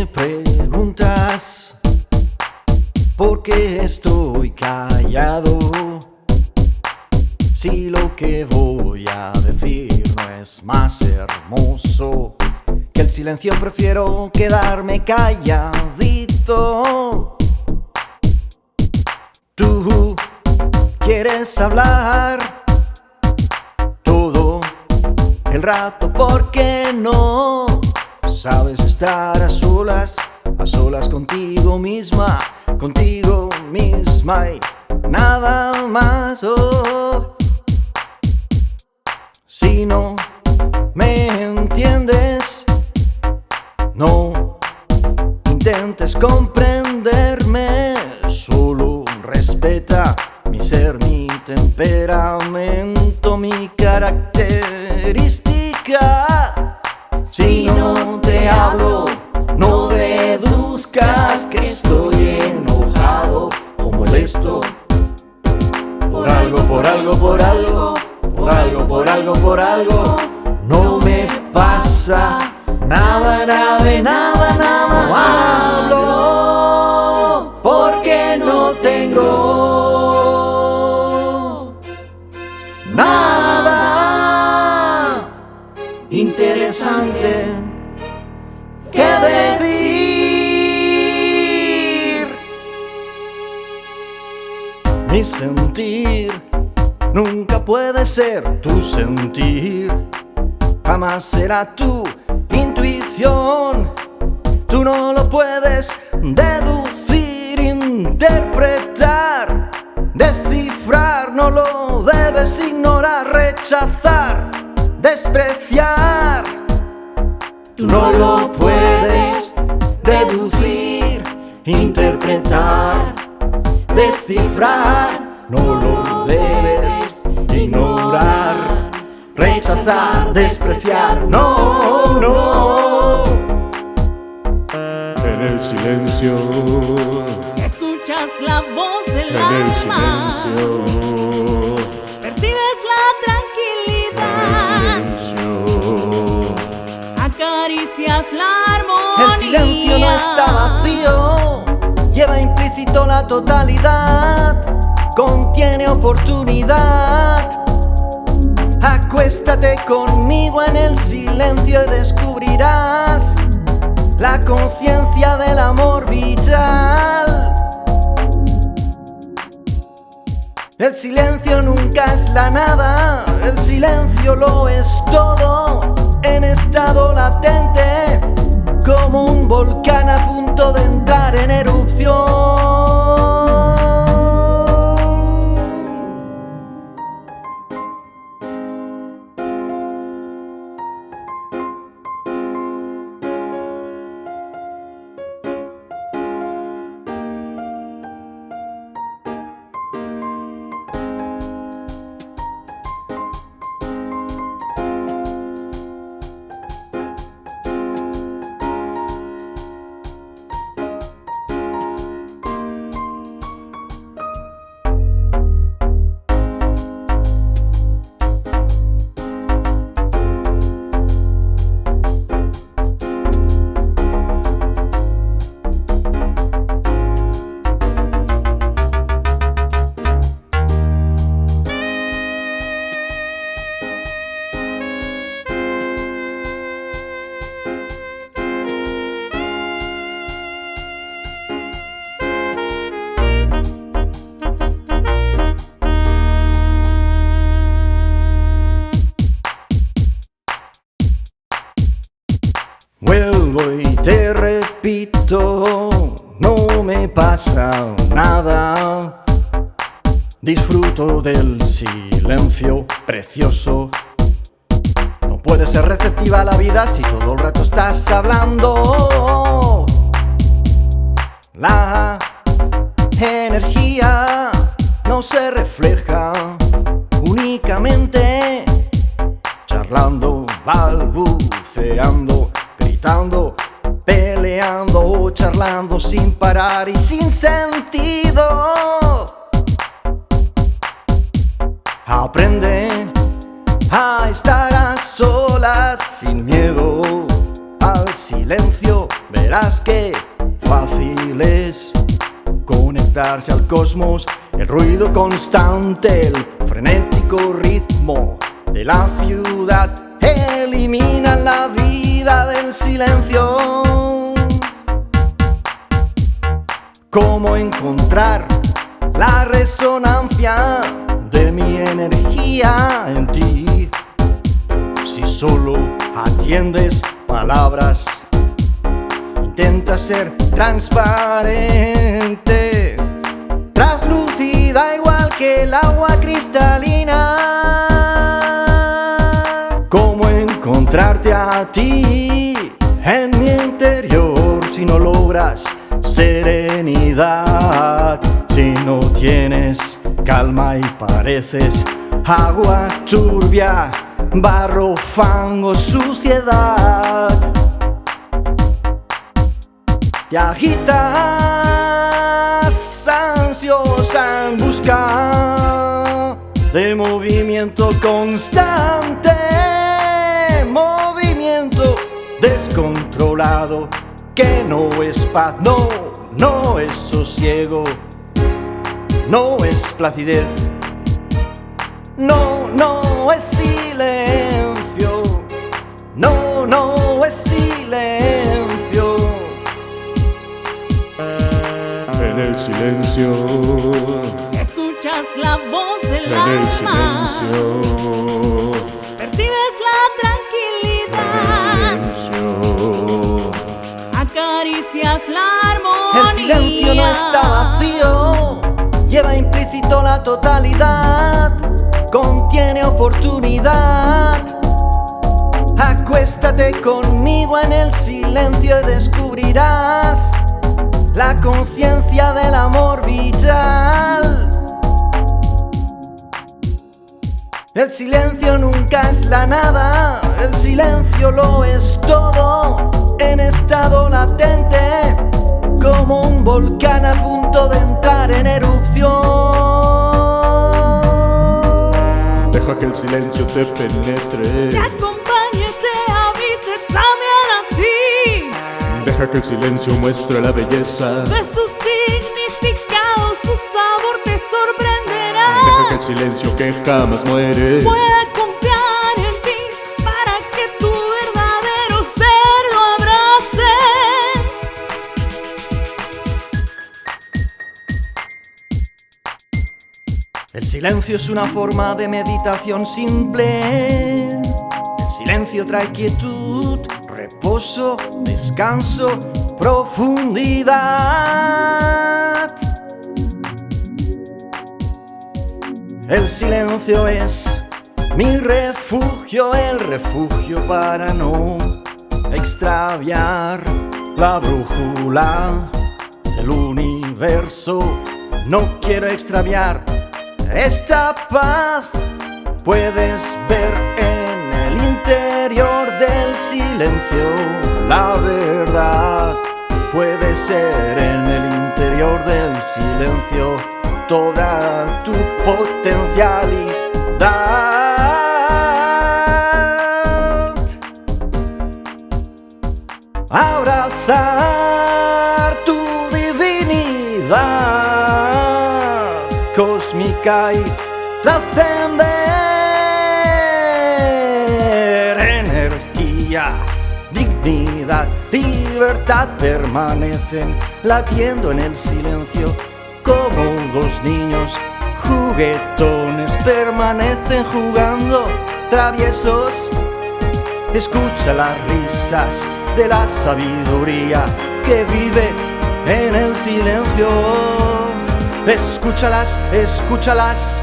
me preguntas por qué estoy callado si lo que voy a decir no es más hermoso que el silencio prefiero quedarme calladito. Tú quieres hablar todo el rato porque no Sabes estar a solas, a solas contigo misma, contigo misma y nada más. Oh. Si no me entiendes, no intentes comprenderme, solo respeta mi ser, mi temperamento, mi nada nada, nada No hablo porque no tengo Nada interesante que decir. Mi sentir Nunca puede ser tu sentir, jamás será tu intuición. Tú no lo puedes deducir, interpretar, descifrar, no lo debes ignorar, rechazar, despreciar. Tú no lo puedes deducir, interpretar, descifrar no lo debes ignorar, rechazar, despreciar, no, no. En el silencio, escuchas la voz del en el alma, silencio, percibes la en tranquilidad, el silencio. acaricias la armonía. El silencio no está vacío, lleva implícito la totalidad, contiene oportunidad. Acuéstate conmigo en el silencio y descubrirás la conciencia del amor vital. El silencio nunca es la nada, el silencio lo es todo en estado latente, como un volcán a punto de entrar en erupción. Pasa nada. Disfruto del silencio precioso. No puede ser receptiva la vida si todo el rato estás hablando. La energía no se refleja únicamente charlando, balbuceando gritando, sin parar y sin sentido. Aprende a estar a solas sin miedo al silencio, verás que fácil es conectarse al cosmos, el ruido constante, el frenético ritmo de la ciudad elimina la vida del silencio. ¿Cómo encontrar la resonancia de mi energía en ti? Si solo atiendes palabras, intenta ser transparente, Si no tienes calma y pareces agua turbia, barro, fango, suciedad. Te agitas ansiosa en busca de movimiento constante, movimiento descontrolado que no es paz, no, no es sosiego, no es placidez, no, no es silencio, no, no El silencio no está vacío, lleva implícito la totalidad, contiene oportunidad. Acuéstate conmigo en el silencio y descubrirás la conciencia del amor vital. El silencio nunca es la nada, el silencio lo es todo en estado latente, como un volcán a punto de entrar en erupción. Deja que el silencio te Te penetre. acompañe, te habite también a ti. Deja que el silencio muestre la belleza. De su significado, su sabor te Deja que sorprenderá. el silencio que jamás muere. Silencio es una forma de meditación simple. El silencio trae quietud, reposo, descanso, profundidad. El silencio es mi refugio, el refugio para no extraviar la brújula del universo. No quiero extraviar esta paz. Puedes ver en el interior del silencio la verdad. Puede ser en el interior del silencio toda tu potencialidad. Abrazar trascender energía, dignidad, libertad permanecen latiendo en el silencio como dos niños juguetones permanecen jugando traviesos Escucha las risas de la sabiduría que vive en el silencio. Escúchalas, escúchalas,